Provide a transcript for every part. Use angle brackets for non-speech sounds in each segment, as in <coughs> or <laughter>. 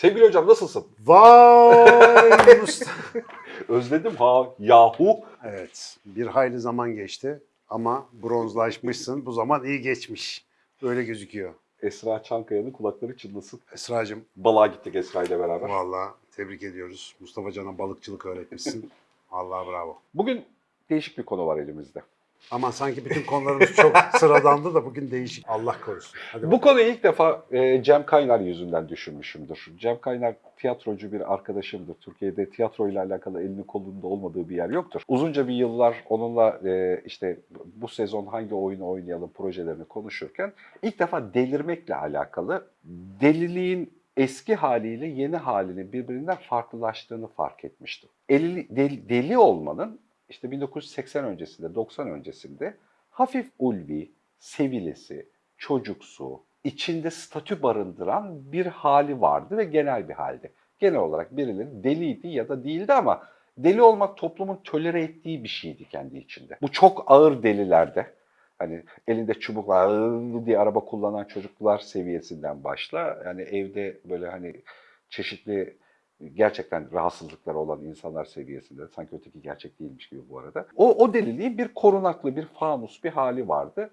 Sevgili hocam nasılsın? Vay <laughs> Mustafa. Özledim ha yahu. Evet, bir hayli zaman geçti ama bronzlaşmışsın. Bu zaman iyi geçmiş. Öyle gözüküyor. Esra Çankaya'nın kulakları çınlasın. Esra'cığım Balığa gittik Esra ile beraber. vallahi tebrik ediyoruz. Mustafa Can'a balıkçılık öğretmişsin. Allah bravo. Bugün değişik bir konu var elimizde. Ama sanki bütün konularımız çok <laughs> sıradandı da bugün değişik. Allah korusun. Hadi Bu konuyu ilk defa e, Cem Kaynar yüzünden düşünmüşümdür. Cem Kaynar tiyatrocu bir arkadaşımdır. Türkiye'de tiyatro ile alakalı elinin kolunda olmadığı bir yer yoktur. Uzunca bir yıllar onunla e, işte bu sezon hangi oyunu oynayalım projelerini konuşurken ilk defa delirmekle alakalı deliliğin eski haliyle yeni halinin birbirinden farklılaştığını fark etmiştim. Eli, deli, deli olmanın işte 1980 öncesinde, 90 öncesinde hafif ulvi, sevilesi, çocuksu, içinde statü barındıran bir hali vardı ve genel bir haldi. Genel olarak birileri deliydi ya da değildi ama deli olmak toplumun tolere ettiği bir şeydi kendi içinde. Bu çok ağır delilerde hani elinde çubukla diye araba kullanan çocuklar seviyesinden başla. Yani evde böyle hani çeşitli gerçekten rahatsızlıkları olan insanlar seviyesinde sanki öteki gerçek değilmiş gibi bu arada. O, o deliliğin bir korunaklı, bir fanus bir hali vardı.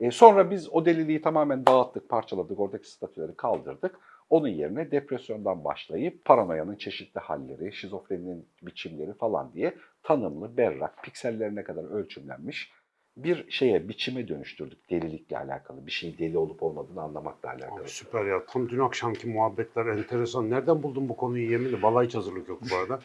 E, sonra biz o deliliği tamamen dağıttık, parçaladık, oradaki statüleri kaldırdık. Onun yerine depresyondan başlayıp paranoyanın çeşitli halleri, şizofreninin biçimleri falan diye tanımlı, berrak, piksellerine kadar ölçümlenmiş bir şeye, biçime dönüştürdük delilikle alakalı. Bir şeyin deli olup olmadığını anlamakla alakalı. Abi süper ya. Tam dün akşamki muhabbetler enteresan. Nereden buldun bu konuyu yeminle? Vallahi hiç hazırlık yok bu arada.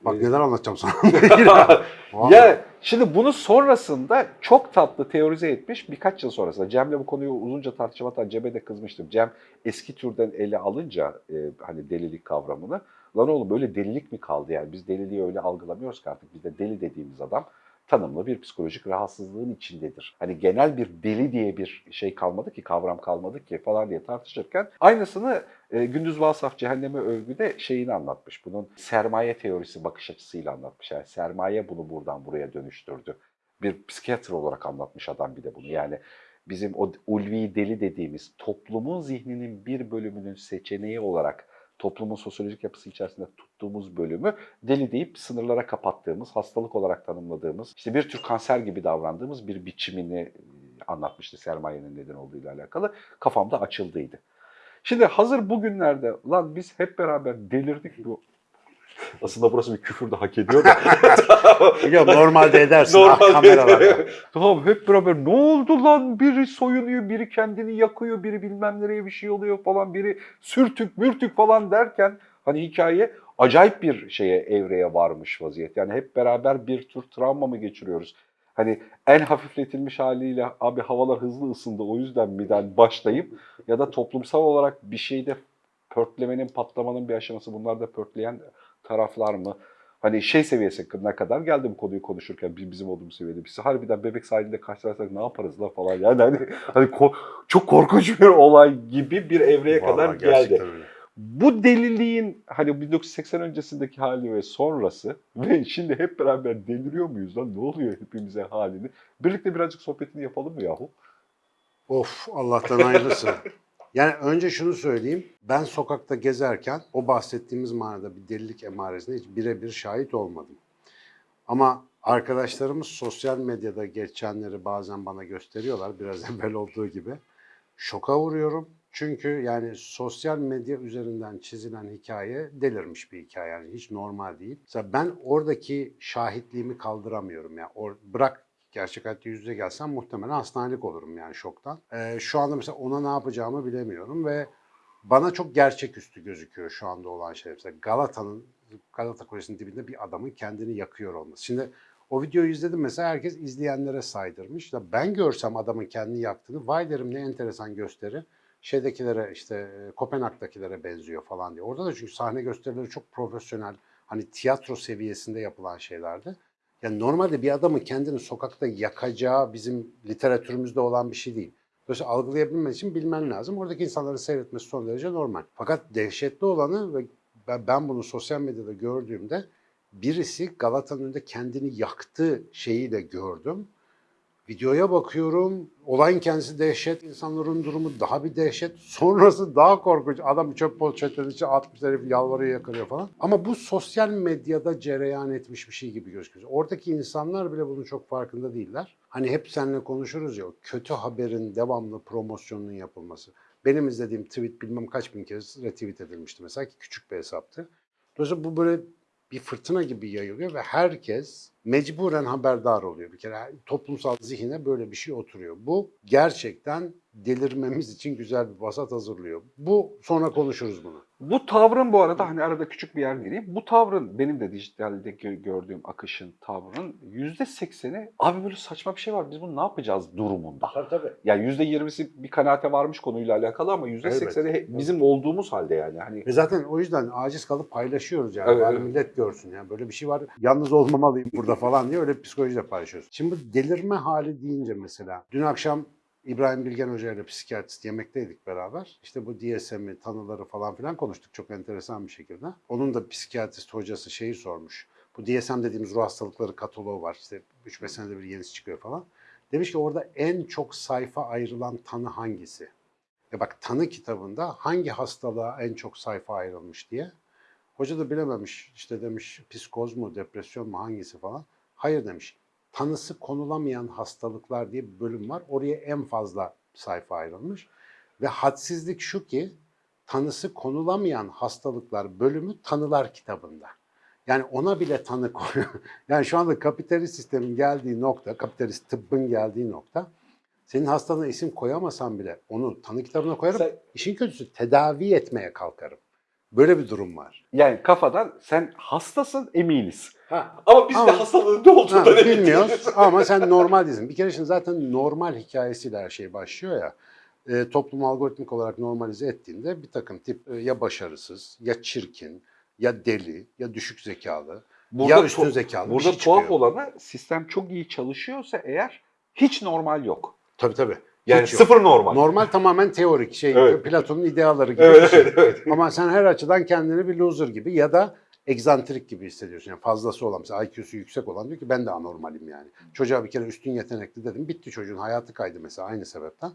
Bak neler anlatacağım sana. <laughs> Ya şimdi bunu sonrasında çok tatlı teorize etmiş birkaç yıl sonrasında. Cem'le bu konuyu uzunca tartışma hatta Cem'e de kızmıştım. Cem eski türden ele alınca e, hani delilik kavramını lan oğlum böyle delilik mi kaldı yani biz deliliği öyle algılamıyoruz ki artık bizde deli dediğimiz adam tanımlı bir psikolojik rahatsızlığın içindedir. Hani genel bir deli diye bir şey kalmadı ki, kavram kalmadı ki falan diye tartışırken aynısını e, Gündüz Vasaf Cehenneme Övgü'de şeyini anlatmış. Bunun sermaye teorisi bakış açısıyla anlatmış. Yani sermaye bunu buradan buraya dönüştürdü. Bir psikiyatr olarak anlatmış adam bir de bunu. Yani bizim o ulvi deli dediğimiz toplumun zihninin bir bölümünün seçeneği olarak toplumun sosyolojik yapısı içerisinde tuttuğumuz bölümü deli deyip sınırlara kapattığımız, hastalık olarak tanımladığımız, işte bir tür kanser gibi davrandığımız bir biçimini e, anlatmıştı sermayenin neden olduğuyla alakalı. Kafamda açıldıydı. Şimdi hazır bugünlerde lan biz hep beraber delirdik bu. Aslında burası bir küfür de hak ediyor da. <laughs> Ya normalde edersin. ah, Normalde kameralarda. <laughs> tamam hep beraber ne oldu lan biri soyunuyor, biri kendini yakıyor, biri bilmem nereye bir şey oluyor falan, biri sürtük mürtük falan derken hani hikaye acayip bir şeye evreye varmış vaziyet. Yani hep beraber bir tür travma mı geçiriyoruz? Hani en hafifletilmiş haliyle abi havalar hızlı ısındı o yüzden miden başlayıp ya da toplumsal olarak bir şeyde pörtlemenin, patlamanın bir aşaması bunlar da pörtleyen taraflar mı? Hani şey seviyesine kadar geldi bu konuyu konuşurken biz bizim olduğumuz seviyede. Biz harbiden bebek sahilinde karşılaşsak ne yaparız la falan yani hani, hani ko- çok korkunç bir olay gibi bir evreye kadar Vallahi geldi. gerçekten öyle. Bu deliliğin hani 1980 öncesindeki hali ve sonrası <laughs> ve şimdi hep beraber deliriyor muyuz lan ne oluyor hepimize halini? Birlikte birazcık sohbetini yapalım mı yahu? Of Allah'tan hayırlısı. <laughs> Yani önce şunu söyleyeyim. Ben sokakta gezerken o bahsettiğimiz manada bir delilik emaresine hiç birebir şahit olmadım. Ama arkadaşlarımız sosyal medyada geçenleri bazen bana gösteriyorlar. Biraz <laughs> evvel olduğu gibi. Şoka vuruyorum. Çünkü yani sosyal medya üzerinden çizilen hikaye delirmiş bir hikaye. Yani hiç normal değil. Mesela ben oradaki şahitliğimi kaldıramıyorum. Yani or- bırak gerçek hayatta yüz yüze gelsem muhtemelen hastanelik olurum yani şoktan. Ee, şu anda mesela ona ne yapacağımı bilemiyorum ve bana çok gerçeküstü gözüküyor şu anda olan şey. Mesela Galata'nın, Galata Kulesi'nin dibinde bir adamın kendini yakıyor olması. Şimdi o videoyu izledim mesela herkes izleyenlere saydırmış. Ya ben görsem adamın kendini yaktığını vay derim ne enteresan gösteri. Şeydekilere işte e, Kopenhag'dakilere benziyor falan diye. Orada da çünkü sahne gösterileri çok profesyonel. Hani tiyatro seviyesinde yapılan şeylerdi. Yani normalde bir adamın kendini sokakta yakacağı bizim literatürümüzde olan bir şey değil. Dolayısıyla algılayabilmen için bilmen lazım. Oradaki insanların seyretmesi son derece normal. Fakat dehşetli olanı ve ben- bunu sosyal medyada gördüğümde birisi Galata'nın önünde kendini yaktığı şeyi de gördüm. Videoya bakıyorum. Olayın kendisi dehşet. insanların durumu daha bir dehşet. Sonrası daha korkunç. Adam çöp poşetinin içine atmış herif yalvarıyor yakarıyor falan. Ama bu sosyal medyada cereyan etmiş bir şey gibi gözüküyor. Oradaki insanlar bile bunun çok farkında değiller. Hani hep seninle konuşuruz ya kötü haberin devamlı promosyonunun yapılması. Benim izlediğim tweet bilmem kaç bin kez retweet edilmişti mesela ki küçük bir hesaptı. Dolayısıyla bu böyle bir fırtına gibi yayılıyor ve herkes mecburen haberdar oluyor. Bir kere toplumsal zihine böyle bir şey oturuyor. Bu gerçekten delirmemiz için güzel bir vasat hazırlıyor. Bu sonra konuşuruz bunu. Bu tavrın bu arada hani arada küçük bir yer gireyim. Bu tavrın benim de dijitalde gö- gördüğüm akışın tavrının yüzde sekseni abi böyle saçma bir şey var biz bunu ne yapacağız durumunda. Tabii tabii. Yani yüzde yirmisi bir kanaate varmış konuyla alakalı ama yüzde sekseni bizim olduğumuz halde yani. Hani Ve zaten o yüzden aciz kalıp paylaşıyoruz yani. Evet, Bari evet. millet görsün yani böyle bir şey var. Yalnız olmamalıyım burada falan diye öyle bir psikolojiyle paylaşıyoruz. Şimdi bu delirme hali deyince mesela dün akşam İbrahim Bilgen Hoca ile psikiyatrist yemekteydik beraber. İşte bu DSM'i, tanıları falan filan konuştuk çok enteresan bir şekilde. Onun da psikiyatrist hocası şeyi sormuş. Bu DSM dediğimiz ruh hastalıkları kataloğu var. İşte 3-5 senede bir yenisi çıkıyor falan. Demiş ki orada en çok sayfa ayrılan tanı hangisi? E bak tanı kitabında hangi hastalığa en çok sayfa ayrılmış diye. Hoca da bilememiş. İşte demiş psikoz mu, depresyon mu hangisi falan. Hayır demiş. Tanısı konulamayan hastalıklar diye bir bölüm var. Oraya en fazla sayfa ayrılmış. Ve hadsizlik şu ki tanısı konulamayan hastalıklar bölümü tanılar kitabında. Yani ona bile tanı koyuyor. <laughs> Yani şu anda kapitalist sistemin geldiği nokta, kapitalist tıbbın geldiği nokta senin hastalığına isim koyamasan bile onu tanı kitabına koyarım. Sen- İşin kötüsü tedavi etmeye kalkarım. Böyle bir durum var. yani kafadan sen hastasın eminiz. Ha, Ama biz de Ama- hastalığın ne emin bilmiyoruz <laughs> ama sen normal değilsin. Bir kere şimdi zaten normal hikayesiyle her şey başlıyor ya. E, toplum algoritmik olarak normalize ettiğinde bir takım tip e, ya başarısız, ya çirkin, ya deli, ya düşük zekalı, ya üstün zekalı Burada şey tuhaf çıkıyor. olanı sistem çok iyi çalışıyorsa eğer hiç normal yok. Tabii tabii. Yani Hiç yok. sıfır normal. Normal tamamen teorik şey Evet. Platon'un ideaları gibi bir Evet, şey. evet, evet. Ama sen her açıdan kendini bir loser gibi ya da egzantrik gibi hissediyorsun. Yani fazlası olan mesela IQ'su yüksek olan diyor ki ben de anormalim yani. Çocuğa bir kere üstün yetenekli dedim. Bitti çocuğun hayatı kaydı mesela aynı sebepten.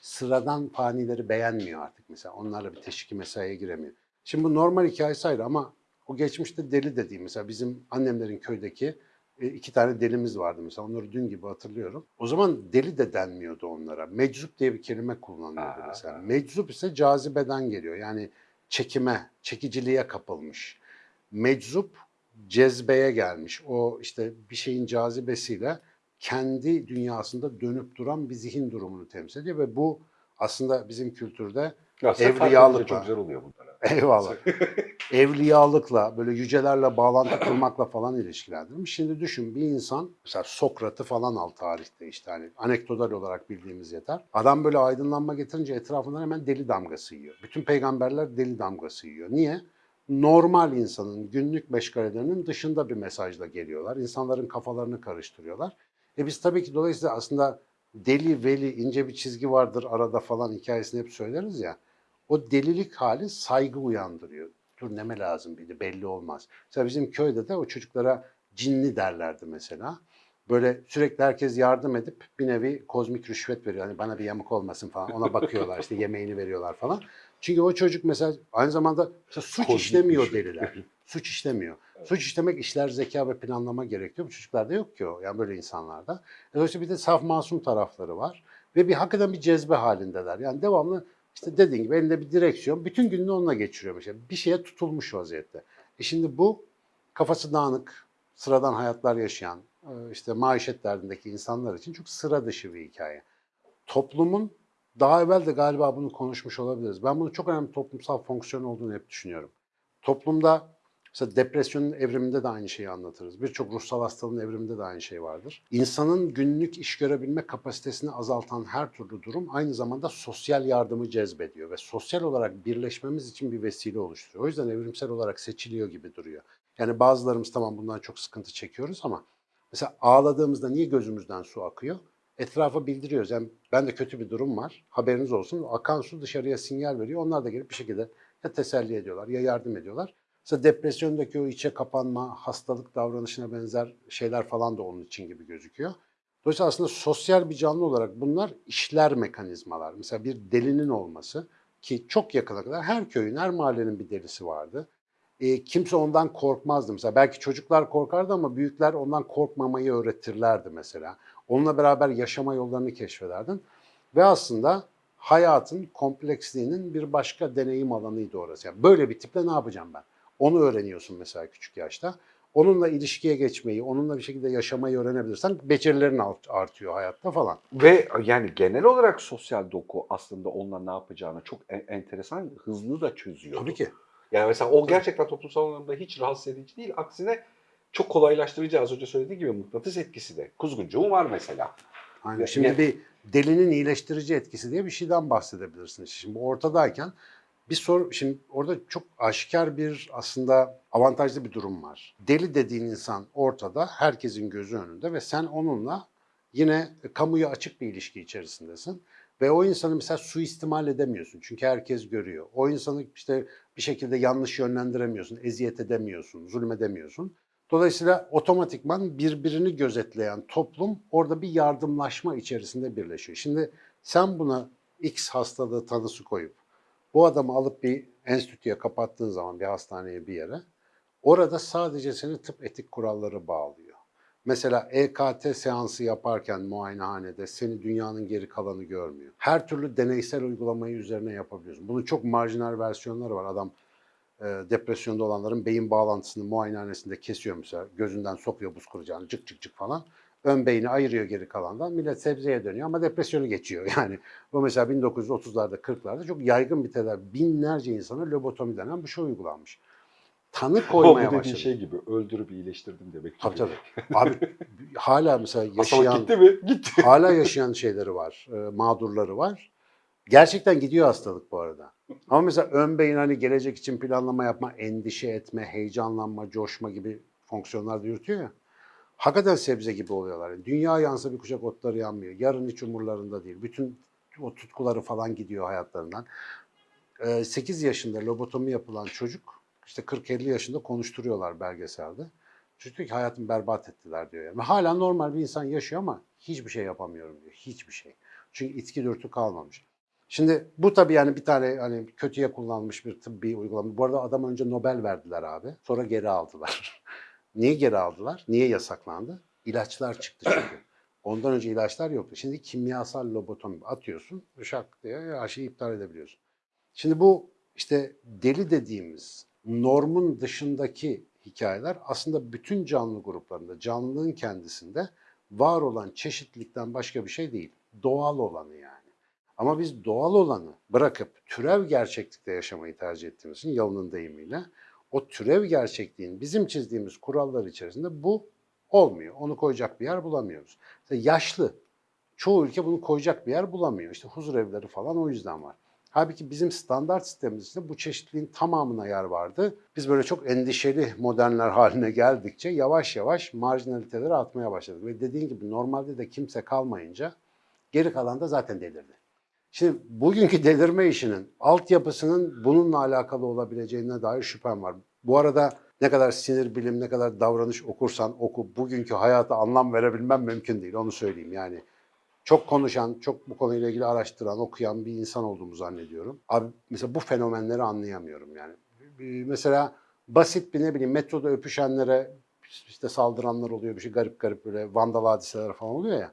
Sıradan fanileri beğenmiyor artık mesela. Onlarla bir teşviki mesaiye giremiyor. Şimdi bu normal hikayesi ayrı ama o geçmişte deli dediğim mesela bizim annemlerin köydeki iki tane delimiz vardı mesela. Onları dün gibi hatırlıyorum. O zaman deli de denmiyordu onlara. Meczup diye bir kelime kullanılıyordu mesela. Meczup ise cazibeden geliyor. Yani çekime, çekiciliğe kapılmış. Meczup cezbeye gelmiş. O işte bir şeyin cazibesiyle kendi dünyasında dönüp duran bir zihin durumunu temsil ediyor ve bu aslında bizim kültürde Ya Evliyalıkla. çok güzel oluyor bunlar. <laughs> eyvallah <laughs> evliyalıkla böyle yücelerle bağlantı kurmakla falan ilişkilendirmiş. Şimdi düşün bir insan mesela Sokrat'ı falan al tarihte işte hani anekdotal olarak bildiğimiz yeter. Adam böyle aydınlanma getirince etrafından hemen deli damgası yiyor. Bütün peygamberler deli damgası yiyor. Niye? Normal insanın günlük meşgalelerinin dışında bir mesajla geliyorlar. İnsanların kafalarını karıştırıyorlar. E biz tabii ki dolayısıyla aslında deli veli ince bir çizgi vardır arada falan hikayesini hep söyleriz ya. O delilik hali saygı uyandırıyor. Dur neme lazım bir de belli olmaz. Mesela bizim köyde de o çocuklara cinli derlerdi mesela. Böyle sürekli herkes yardım edip bir nevi kozmik rüşvet veriyor. Hani bana bir yamuk olmasın falan. Ona bakıyorlar işte yemeğini veriyorlar falan. Çünkü o çocuk mesela aynı zamanda mesela suç Kozmik işlemiyor rüşvet. deliler. <laughs> Suç işlemiyor. Suç işlemek işler zeka ve planlama gerekiyor. Bu çocuklarda yok ki o. Yani böyle insanlarda. Dolayısıyla bir de saf masum tarafları var. Ve bir hakikaten bir cezbe halindeler. Yani devamlı işte dediğin gibi elinde bir direksiyon. Bütün gününü onunla geçiriyor mesela. Bir şeye tutulmuş vaziyette. E şimdi bu kafası dağınık, sıradan hayatlar yaşayan, e, işte maişet derdindeki insanlar için çok sıra dışı bir hikaye. Toplumun daha evvel de galiba bunu konuşmuş olabiliriz. Ben bunu çok önemli toplumsal fonksiyon olduğunu hep düşünüyorum. Toplumda mesela depresyonun evriminde de aynı şeyi anlatırız. Birçok ruhsal hastalığın evriminde de aynı şey vardır. İnsanın günlük iş görebilme kapasitesini azaltan her türlü durum aynı zamanda sosyal yardımı cezbediyor ve sosyal olarak birleşmemiz için bir vesile oluşturuyor. O yüzden evrimsel olarak seçiliyor gibi duruyor. Yani bazılarımız tamam bundan çok sıkıntı çekiyoruz ama mesela ağladığımızda niye gözümüzden su akıyor? Etrafa bildiriyoruz. Yani bende kötü bir durum var. Haberiniz olsun. Akan su dışarıya sinyal veriyor. Onlar da gelip bir şekilde ya teselli ediyorlar ya yardım ediyorlar. Mesela depresyondaki o içe kapanma, hastalık davranışına benzer şeyler falan da onun için gibi gözüküyor. Dolayısıyla aslında sosyal bir canlı olarak bunlar işler mekanizmalar. Mesela bir delinin olması ki çok yakına kadar her köyün, her mahallenin bir delisi vardı. E, kimse ondan korkmazdı. Mesela belki çocuklar korkardı ama büyükler ondan korkmamayı öğretirlerdi mesela. Onunla beraber yaşama yollarını keşfederdin. Ve aslında hayatın kompleksliğinin bir başka deneyim alanıydı orası. Yani böyle bir tiple ne yapacağım ben? Onu öğreniyorsun mesela küçük yaşta. Onunla ilişkiye geçmeyi, onunla bir şekilde yaşamayı öğrenebilirsen becerilerin art- artıyor hayatta falan. Ve yani genel olarak sosyal doku aslında onunla ne yapacağını çok en- enteresan, hızlı da çözüyor. Tabii ki. Yani mesela o gerçekten toplumsal anlamda hiç rahatsız edici değil. Aksine çok kolaylaştırıcı az önce söylediği gibi mıknatıs etkisi de. Kuzguncuğum var mesela. Aynen. Şimdi ya- bir delinin iyileştirici etkisi diye bir şeyden bahsedebilirsin. Şimdi ortadayken bir soru, şimdi orada çok aşikar bir aslında avantajlı bir durum var. Deli dediğin insan ortada, herkesin gözü önünde ve sen onunla yine kamuya açık bir ilişki içerisindesin. Ve o insanı mesela suistimal edemiyorsun çünkü herkes görüyor. O insanı işte bir şekilde yanlış yönlendiremiyorsun, eziyet edemiyorsun, zulmedemiyorsun. Dolayısıyla otomatikman birbirini gözetleyen toplum orada bir yardımlaşma içerisinde birleşiyor. Şimdi sen buna X hastalığı tanısı koyup bu adamı alıp bir enstitüye kapattığın zaman bir hastaneye bir yere orada sadece seni tıp etik kuralları bağlıyor. Mesela EKT seansı yaparken muayenehanede seni dünyanın geri kalanı görmüyor. Her türlü deneysel uygulamayı üzerine yapabiliyorsun. Bunun çok marjinal versiyonları var. Adam e, depresyonda olanların beyin bağlantısını muayenehanesinde kesiyor mesela. Gözünden sokuyor buz kıracağını cık cık cık falan. Ön beyni ayırıyor geri kalandan. Millet sebzeye dönüyor ama depresyonu geçiyor. <laughs> Yani bu mesela 1930'larda 40'larda çok yaygın bir tedavi. Binlerce insana lobotomi denen bir şey uygulanmış. Tanı <laughs> bu koymaya dediğin başladı. şey gibi öldürüp iyileştirdim demek. Tabii tabii. Abi <laughs> hala mesela Hastalık yaşayan gitti mi? Gitti. hala yaşayan şeyleri var, e, mağdurları var. Gerçekten gidiyor hastalık bu arada. Ama mesela ön beyin hani gelecek için planlama yapma, endişe etme, heyecanlanma, coşma gibi fonksiyonlar da yürütüyor ya. Hakikaten sebze gibi oluyorlar. Yani dünya yansa bir kuşak otları yanmıyor. Yarın hiç umurlarında değil. Bütün o tutkuları falan gidiyor hayatlarından. 8 yaşında lobotomi yapılan çocuk işte 40-50 yaşında konuşturuyorlar belgeselde. Çocuk diyor ki hayatımı berbat ettiler diyor. Yani. Hala normal bir insan yaşıyor ama hiçbir şey yapamıyorum diyor. Hiçbir şey. Çünkü içki dürtü kalmamış. Şimdi bu tabii yani bir tane hani kötüye kullanılmış bir tıbbi uygulama. Bu arada adam önce Nobel verdiler abi. Sonra geri aldılar. <laughs> Niye geri aldılar? Niye yasaklandı? İlaçlar çıktı çünkü. <clears throat> Ondan önce ilaçlar yoktu. Şimdi kimyasal lobotomi atıyorsun, şak diye her şeyi iptal edebiliyorsun. Şimdi bu işte deli dediğimiz normun dışındaki hikayeler aslında bütün canlı gruplarında, canlılığın kendisinde var olan çeşitlilikten başka bir şey değil. Doğal olanı yani. Ama biz doğal olanı bırakıp türev gerçeklikte yaşamayı tercih ettiğimiz için Yalın'ın deyimiyle o türev gerçekliğin bizim çizdiğimiz kurallar içerisinde bu olmuyor. Onu koyacak bir yer bulamıyoruz. İşte yaşlı. Çoğu ülke bunu koyacak bir yer bulamıyor. İşte huzur evleri falan o yüzden var. Halbuki bizim standart sistemimizde bu çeşitliliğin tamamına yer vardı. Biz böyle çok endişeli modernler haline geldikçe yavaş yavaş marjinaliteleri atmaya başladık. Ve dediğin gibi normalde de kimse kalmayınca geri kalan da zaten delirdi. Şimdi bugünkü delirme işinin altyapısının bununla alakalı olabileceğine dair şüphem var. Bu arada ne kadar sinir bilim, ne kadar davranış okursan oku, bugünkü hayata anlam verebilmem mümkün değil. Onu söyleyeyim yani. Çok konuşan, çok bu konuyla ilgili araştıran, okuyan bir insan olduğumu zannediyorum. Abi mesela bu fenomenleri anlayamıyorum yani. Mesela basit bir ne bileyim metroda öpüşenlere işte saldıranlar oluyor bir şey garip garip böyle vandal hadiseler falan oluyor ya.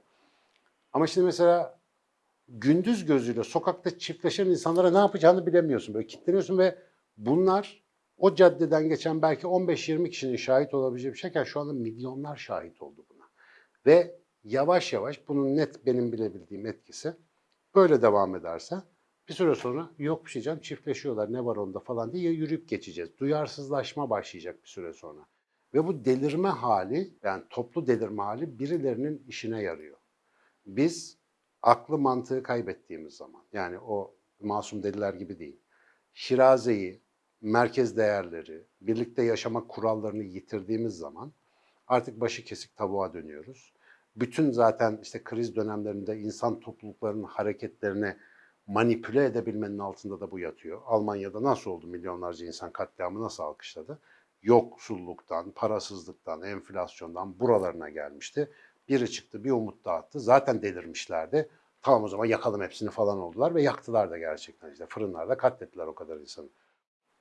Ama şimdi mesela gündüz gözüyle sokakta çiftleşen insanlara ne yapacağını bilemiyorsun. Böyle kilitleniyorsun ve bunlar o caddeden geçen belki 15-20 kişinin şahit olabileceği bir şeyken şu anda milyonlar şahit oldu buna. Ve yavaş yavaş bunun net benim bilebildiğim etkisi böyle devam ederse bir süre sonra yok bir şey canım çiftleşiyorlar ne var onda falan diye yürüyüp geçeceğiz. Duyarsızlaşma başlayacak bir süre sonra. Ve bu delirme hali yani toplu delirme hali birilerinin işine yarıyor. Biz aklı mantığı kaybettiğimiz zaman yani o masum deliler gibi değil. Şirazeyi, merkez değerleri, birlikte yaşama kurallarını yitirdiğimiz zaman artık başı kesik tavuğa dönüyoruz. Bütün zaten işte kriz dönemlerinde insan topluluklarının hareketlerini manipüle edebilmenin altında da bu yatıyor. Almanya'da nasıl oldu milyonlarca insan katliamı nasıl alkışladı? Yoksulluktan, parasızlıktan, enflasyondan buralarına gelmişti. Biri çıktı bir umut dağıttı. Zaten delirmişlerdi. Tamam o zaman yakalım hepsini falan oldular ve yaktılar da gerçekten işte fırınlarda katlettiler o kadar insanı.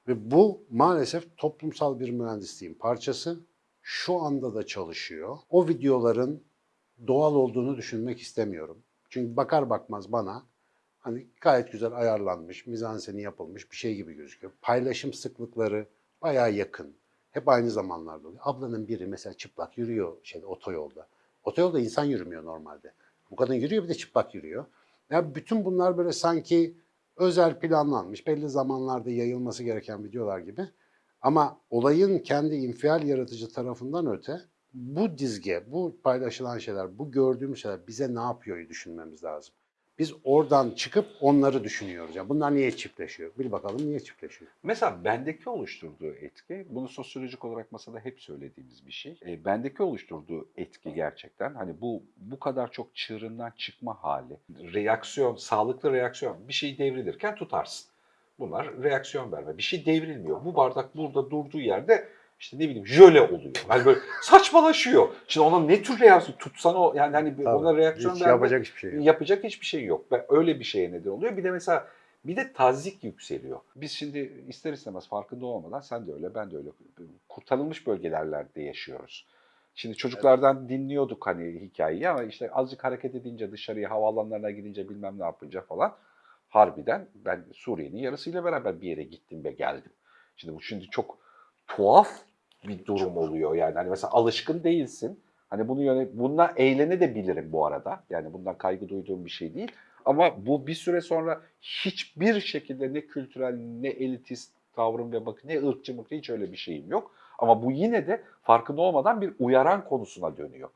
Ve bu maalesef toplumsal bir mühendisliğin parçası. Şu anda da çalışıyor. O videoların doğal olduğunu düşünmek istemiyorum. Çünkü bakar bakmaz bana hani gayet güzel ayarlanmış, mizanseni yapılmış bir şey gibi gözüküyor. Paylaşım sıklıkları bayağı yakın. Hep aynı zamanlarda oluyor. Ablanın biri mesela çıplak yürüyor şeyde otoyolda. Otoyolda insan yürümüyor normalde. Bu kadın yürüyor bir de çıplak yürüyor. Ya bütün bunlar böyle sanki özel planlanmış, belli zamanlarda yayılması gereken videolar gibi. Ama olayın kendi infial yaratıcı tarafından öte bu dizge, bu paylaşılan şeyler, bu gördüğümüz şeyler bize ne yapıyor düşünmemiz lazım. Biz oradan çıkıp onları düşünüyoruz. Yani bunlar niye çiftleşiyor? Bil bakalım niye çiftleşiyor? Mesela bendeki oluşturduğu etki, bunu sosyolojik olarak masada hep söylediğimiz bir şey. E, bendeki oluşturduğu etki gerçekten hani bu bu kadar çok çığırından çıkma hali, reaksiyon, sağlıklı reaksiyon. Bir şey devrilirken tutarsın. Bunlar reaksiyon verme. Bir şey devrilmiyor. Bu bardak burada durduğu yerde işte ne bileyim jöle oluyor. Yani <laughs> böyle saçmalaşıyor. Şimdi ona ne tür reaksiyon tutsan o yani hani ona reaksiyon Hiç yapacak hiçbir şey yok. yapacak hiçbir şey yok. Ve öyle bir şeye neden oluyor. Bir de mesela bir de tazik yükseliyor. Biz şimdi ister istemez farkında olmadan sen de öyle ben de öyle kurtarılmış bölgelerde yaşıyoruz. Şimdi çocuklardan dinliyorduk hani hikayeyi ama işte azıcık hareket edince dışarıya havaalanlarına gidince bilmem ne yapınca falan harbiden ben Suriye'nin yarısıyla beraber bir yere gittim ve geldim. Şimdi bu şimdi çok tuhaf bir durum oluyor yani. Hani mesela alışkın değilsin. Hani bunu yönet bununla eğlene de bilirim bu arada. Yani bundan kaygı duyduğum bir şey değil. Ama bu bir süre sonra hiçbir şekilde ne kültürel ne elitist tavrım ve bakın ne ırkçı mırkçı hiç öyle bir şeyim yok. Ama bu yine de farkında olmadan bir uyaran konusuna dönüyor.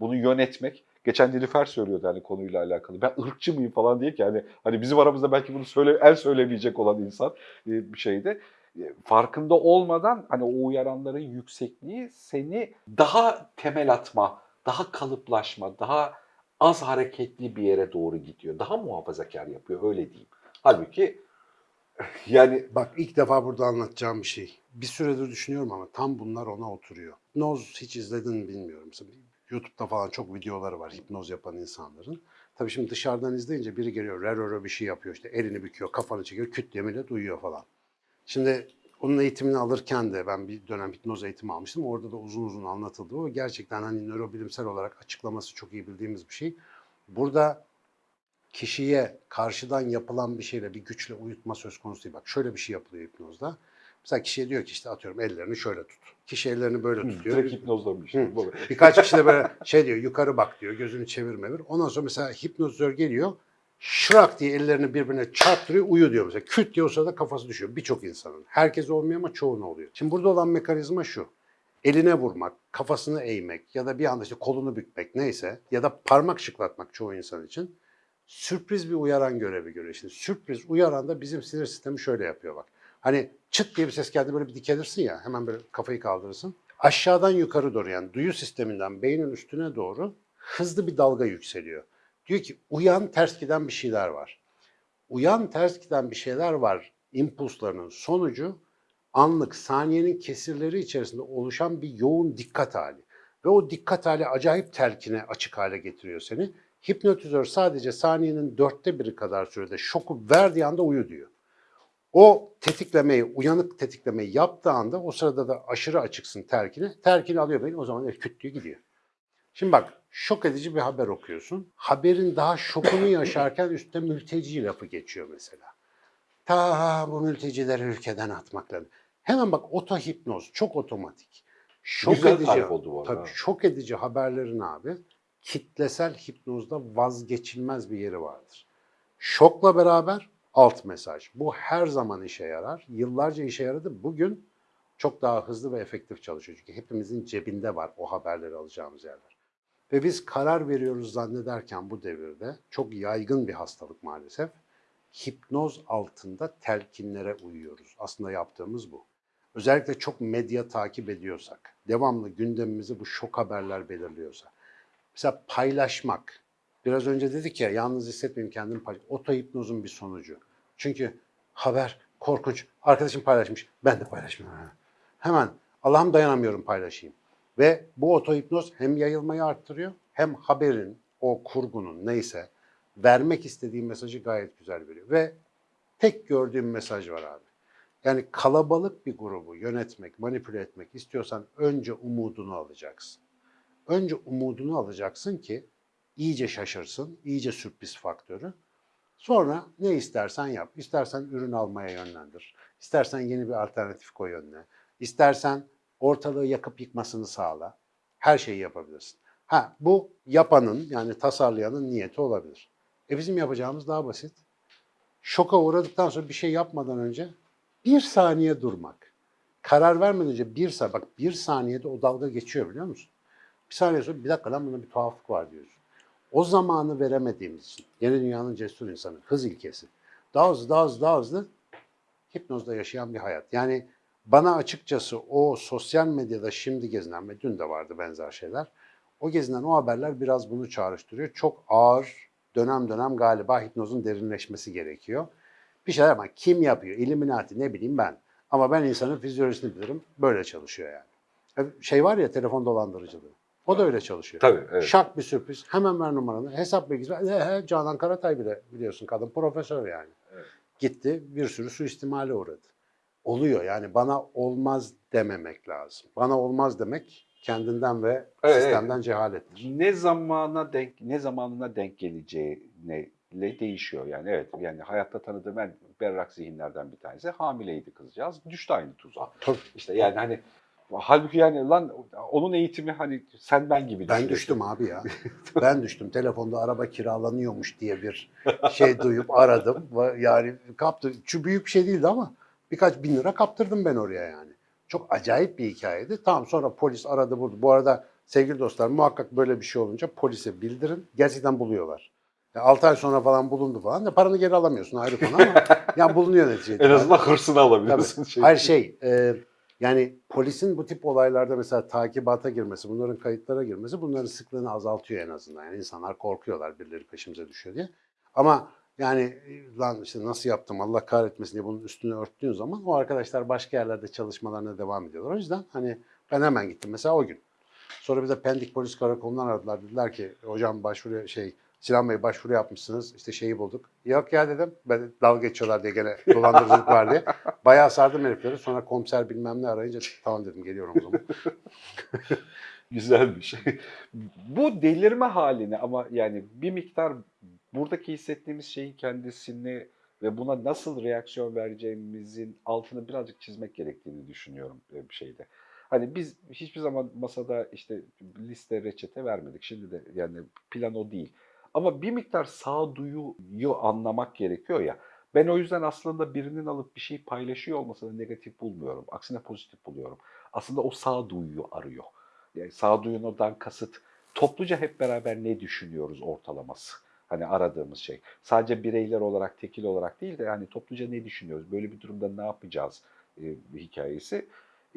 Bunu yönetmek, geçen Nilüfer söylüyordu hani konuyla alakalı. Ben ırkçı mıyım falan diye ki hani, hani bizim aramızda belki bunu söyle, el söylemeyecek olan insan e, bir şeydi. Farkında olmadan hani o uyaranların yüksekliği seni daha temel atma, daha kalıplaşma, daha az hareketli bir yere doğru gidiyor. Daha muhafazakar yapıyor öyle diyeyim. Halbuki <laughs> yani Bak ilk defa burada anlatacağım bir şey. Bir süredir düşünüyorum ama tam bunlar ona oturuyor. Hipnoz hiç izledin mi bilmiyorum. YouTube'da falan çok videoları var hipnoz yapan insanların. Tabii şimdi dışarıdan izleyince biri geliyor, reroro bir şey yapıyor işte elini büküyor, kafanı çekiyor, küt diye millet uyuyor falan. Şimdi onun eğitimini alırken de ben bir dönem hipnoz eğitimi almıştım. Orada da uzun uzun anlatıldı. O gerçekten hani nörobilimsel olarak açıklaması çok iyi bildiğimiz bir şey. Burada kişiye karşıdan yapılan bir şeyle bir güçle uyutma söz konusu değil. Bak şöyle bir şey yapılıyor hipnozda. Mesela kişiye diyor ki işte atıyorum ellerini şöyle tut. Kişi ellerini böyle tutuyor. direkt hipnozlamış. Hı. Birkaç kişi de böyle şey diyor yukarı bak diyor gözünü çevir mevir. Ondan sonra mesela hipnotizör geliyor şırak diye ellerini birbirine çarptırıyor uyu diyor mesela. Küt diye o sırada kafası düşüyor birçok insanın. Herkes olmuyor ama çoğuna oluyor. Şimdi burada olan mekanizma şu. Eline vurmak, kafasını eğmek ya da bir anda işte kolunu bükmek neyse ya da parmak şıklatmak çoğu insan için sürpriz bir uyaran görevi görüyor. Şimdi sürpriz uyaran da bizim sinir sistemi şöyle yapıyor bak. Hani çıt diye bir ses geldi böyle bir dikelirsin ya hemen böyle kafayı kaldırırsın. Aşağıdan yukarı doğru yani duyu sisteminden beynin üstüne doğru hızlı bir dalga yükseliyor. Diyor ki uyan ters giden bir şeyler var. Uyan ters giden bir şeyler var impulslarının sonucu anlık saniyenin kesirleri içerisinde oluşan bir yoğun dikkat hali. Ve o dikkat hali acayip telkine açık hale getiriyor seni. Hipnotizör sadece saniyenin dörtte biri kadar sürede şoku verdiği anda uyu diyor. O tetiklemeyi, uyanık tetiklemeyi yaptığı anda o sırada da aşırı açıksın terkine. Terkini alıyor beni o zaman küt gidiyor. Şimdi bak şok edici bir haber okuyorsun. Haberin daha şokunu <coughs> yaşarken üstte mülteci lafı geçiyor mesela. Ta bu mültecileri ülkeden atmak lazım. Hemen bak otohipnoz çok otomatik. Şok Güzel edici. oldu bu arada. Tabii şok edici haberlerin abi kitlesel hipnozda vazgeçilmez bir yeri vardır. Şokla beraber alt mesaj. Bu her zaman işe yarar. Yıllarca işe yaradı. Bugün çok daha hızlı ve efektif çalışıyor. Çünkü hepimizin cebinde var o haberleri alacağımız yerler. Ve biz karar veriyoruz zannederken bu devirde çok yaygın bir hastalık maalesef. Hipnoz altında telkinlere uyuyoruz. Aslında yaptığımız bu. Özellikle çok medya takip ediyorsak, devamlı gündemimizi bu şok haberler belirliyorsa. Mesela paylaşmak. Biraz önce dedik ya yalnız hissetmeyeyim kendimi paylaş. Otohipnozun bir sonucu. Çünkü haber korkunç. Arkadaşım paylaşmış. Ben de paylaşmıyorum. Hemen Allah'ım dayanamıyorum paylaşayım. Ve bu otohipnoz hem yayılmayı arttırıyor hem haberin, o kurgunun neyse vermek istediği mesajı gayet güzel veriyor. Ve tek gördüğüm mesaj var abi. Yani kalabalık bir grubu yönetmek, manipüle etmek istiyorsan önce umudunu alacaksın. Önce umudunu alacaksın ki iyice şaşırsın, iyice sürpriz faktörü. Sonra ne istersen yap. İstersen ürün almaya yönlendir. İstersen yeni bir alternatif koy önüne. İstersen ortalığı yakıp yıkmasını sağla. Her şeyi yapabilirsin. Ha bu yapanın yani tasarlayanın niyeti olabilir. E bizim yapacağımız daha basit. Şoka uğradıktan sonra bir şey yapmadan önce bir saniye durmak. Karar vermeden önce bir saniye, bak bir saniyede o dalga geçiyor biliyor musun? Bir saniye sonra bir dakika lan bunda bir tuhaflık var diyorsun. O zamanı veremediğimiz için yeni dünyanın cesur insanı, hız ilkesi. Daha hızlı, daha hızlı, daha hızlı hipnozda yaşayan bir hayat. Yani bana açıkçası o sosyal medyada şimdi gezinen ve dün de vardı benzer şeyler. O gezinen o haberler biraz bunu çağrıştırıyor. Çok ağır, dönem dönem galiba hipnozun derinleşmesi gerekiyor. Bir şeyler ama kim yapıyor? Illuminati ne bileyim ben. Ama ben insanın fizyolojisini bilirim. Böyle çalışıyor yani. Şey var ya telefon dolandırıcılığı. O da öyle çalışıyor. Tabii, evet. Şak bir sürpriz. Hemen ver numaranı. Hesap bilgisi. He, he, Canan Karatay bile biliyorsun kadın profesör yani. Evet. Gitti bir sürü suistimale uğradı. Oluyor yani bana olmaz dememek lazım. Bana olmaz demek kendinden ve Evet, sistemden cehalettir. ne zamana denk ne zamanına denk geleceğine ile değişiyor yani evet yani hayatta tanıdığım en berrak zihinlerden bir tanesi hamileydi kızcağız düştü aynı tuzağa. Tabii. İşte yani hani halbuki yani lan onun eğitimi hani sen ben gibi Ben düştüm abi ya. <laughs> ben düştüm. Telefonda araba kiralanıyormuş diye bir şey duyup aradım. Yani kaptı. Şu büyük bir şey değildi ama birkaç bin lira kaptırdım ben oraya yani. Çok acayip bir hikayeydi. Tamam sonra polis aradı buldu. Bu arada sevgili dostlar muhakkak böyle bir şey olunca polise bildirin. Gerçekten buluyorlar. 6 ay sonra falan bulundu falan da paranı geri alamıyorsun ayrı konu ama <laughs> yani bulunuyor neticede. En azından hırsını alabiliyorsun. Şey- Hayır şey, e, yani polisin bu tip olaylarda mesela takibata girmesi, bunların kayıtlara girmesi bunların sıklığını azaltıyor en azından. Yani insanlar korkuyorlar birileri peşimize düşüyor diye. Ama yani e, lan işte nasıl yaptım Allah kahretmesin diye bunun üstünü örttüğün zaman o arkadaşlar başka yerlerde çalışmalarına devam ediyorlar. O yüzden hani ben hemen gittim mesela o gün. Sonra bize Pendik Polis Karakolu'ndan aradılar. Dediler ki hocam başvuru şey Sinan Bey başvuru yapmışsınız. İşte şeyi bulduk. Yok ya dedim. Ben dalga geçiyorlar diye gene dolandırıcılık var diye. <laughs> Bayağı sardım herifleri. Sonra komiser bilmem ne arayınca tamam dedim geliyorum o zaman. <laughs> Güzel bir şey. Bu delirme halini ama yani bir miktar buradaki hissettiğimiz şeyin kendisini ve buna nasıl reaksiyon vereceğimizin altını birazcık çizmek gerektiğini düşünüyorum e, bir şeyde. Hani biz hiçbir zaman masada işte liste reçete vermedik. Şimdi de yani plan o değil. Ama bir miktar sağduyuyu anlamak gerekiyor ya. Ben o yüzden aslında birinin alıp bir şey paylaşıyor olmasını negatif bulmuyorum. Aksine pozitif buluyorum. Aslında o sağduyuyu arıyor. Yani sağduyundan kasıt topluca hep beraber ne düşünüyoruz ortalaması. Hani aradığımız şey. Sadece bireyler olarak, tekil olarak değil de yani topluca ne düşünüyoruz? Böyle bir durumda ne yapacağız e, hikayesi.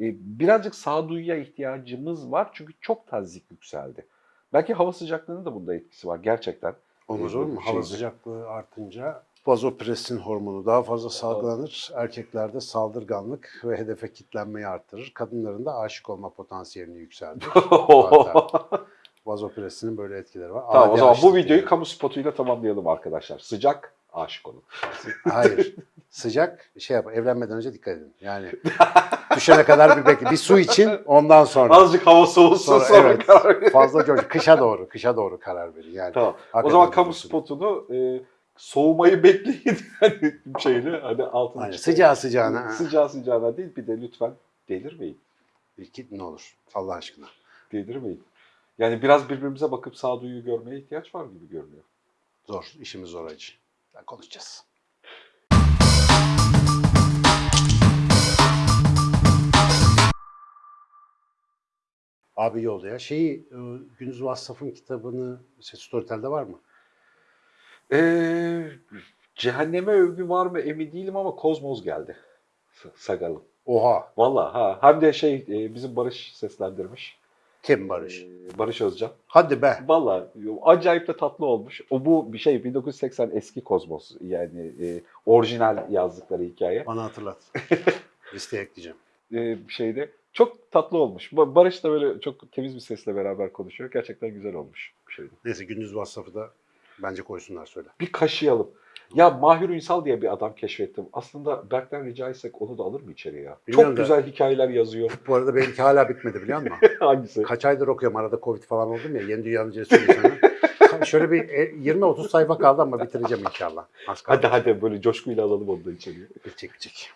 E, birazcık sağduyuya ihtiyacımız var çünkü çok tazik yükseldi. Belki hava sıcaklığının da bunda etkisi var gerçekten. Olmaz E, olur mu? Hava sıcaklığı artınca vazopresin hormonu daha fazla salgılanır. Erkeklerde saldırganlık ve hedefe kitlenmeyi arttırır. Kadınların da aşık olma potansiyelini yükseltir. <laughs> Vazopresinin böyle etkileri var. tamam o Adi zaman bu videoyu yani. kamu spotuyla tamamlayalım arkadaşlar. Sıcak, aşık olun. <laughs> Hayır. Sıcak şey yap. Evlenmeden önce dikkat edin. Yani <laughs> düşene kadar bir bekle. Bir su için ondan sonra. Azıcık hava soğusun Sonra, sonra, evet. karar verin. Fazla coş. Kışa doğru. Kışa doğru karar verin. Yani. Tamam. O zaman kamu spotunu e, soğumayı bekleyin <laughs> hani şeyle hani altına Aynen. Sıcağı sıcağına. Sıcağı sıcağına değil bir de lütfen delirmeyin. İki, ne olur Allah aşkına. Delirmeyin. Yani biraz birbirimize bakıp sağduyu görmeye ihtiyaç var gibi görünüyor. Zor. işimiz zor acı. Konuşacağız. Abi yolda ya. Şeyi, e, Gündüz Vassaf'ın kitabını Storytel'de var mı? Ee, cehenneme övgü var mı emin değilim ama Kozmoz geldi. Sagal'ın. Oha. Valla ha. Hem de şey e, bizim Barış seslendirmiş. Kim Barış? Ee, Barış Özcan. Hadi be. Valla acayip de tatlı olmuş. O bu bir şey 1980 eski Kozmos yani e, orijinal yazdıkları hikaye. Bana hatırlat. <laughs> Listeye ekleyeceğim. E, bir şeyde Çok tatlı olmuş. Ba- Barış da böyle çok temiz bir sesle beraber konuşuyor. Gerçekten güzel olmuş bir şeydi. Neyse gündüz WhatsApp'ı da bence koysunlar söyle. Bir kaşıyalım. Ya Mahir Ünsal diye bir adam keşfettim. Aslında Berk'ten rica etsek onu da alır mı içeriye ya? Bilmiyorum Çok da- güzel hikayeler yazıyor. Bu arada benimki hala bitmedi biliyor musun? <laughs> Hangisi? Kaç aydır okuyorum arada Covid falan oldum ya yeni dünyanın cesur insanı. Şöyle bir e, 20-30 sayfa kaldı ama bitireceğim inşallah. Az kaldı. Hadi hadi böyle coşkuyla alalım onu da içeriye. Bitecek bitecek.